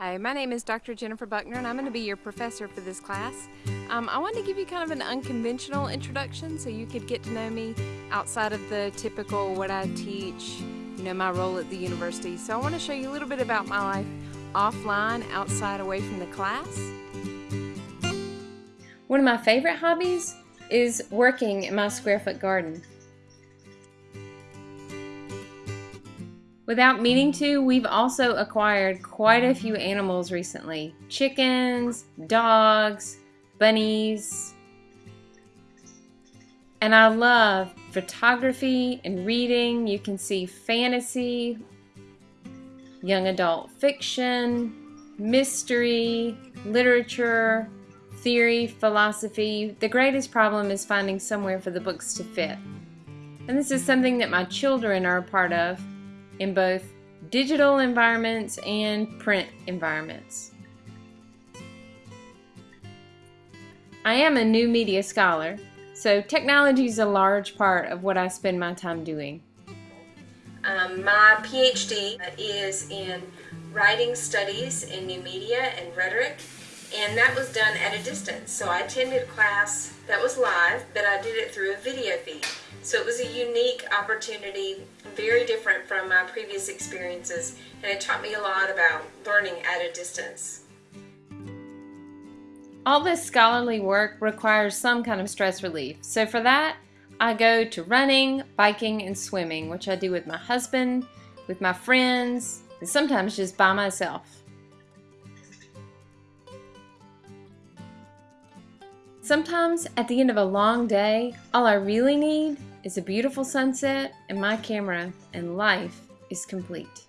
Hi, my name is Dr. Jennifer Buckner and I'm going to be your professor for this class. Um, I wanted to give you kind of an unconventional introduction so you could get to know me outside of the typical what I teach, you know, my role at the university. So I want to show you a little bit about my life offline, outside, away from the class. One of my favorite hobbies is working in my square foot garden. Without meaning to, we've also acquired quite a few animals recently. Chickens, dogs, bunnies. And I love photography and reading. You can see fantasy, young adult fiction, mystery, literature, theory, philosophy. The greatest problem is finding somewhere for the books to fit. And this is something that my children are a part of in both digital environments and print environments. I am a new media scholar, so technology is a large part of what I spend my time doing. Um, my PhD is in writing studies in new media and rhetoric, and that was done at a distance. So I attended class that was live, but I did it through a video feed. So it was a unique opportunity, very different from my previous experiences, and it taught me a lot about learning at a distance. All this scholarly work requires some kind of stress relief. So for that, I go to running, biking, and swimming, which I do with my husband, with my friends, and sometimes just by myself. Sometimes at the end of a long day, all I really need is a beautiful sunset and my camera and life is complete.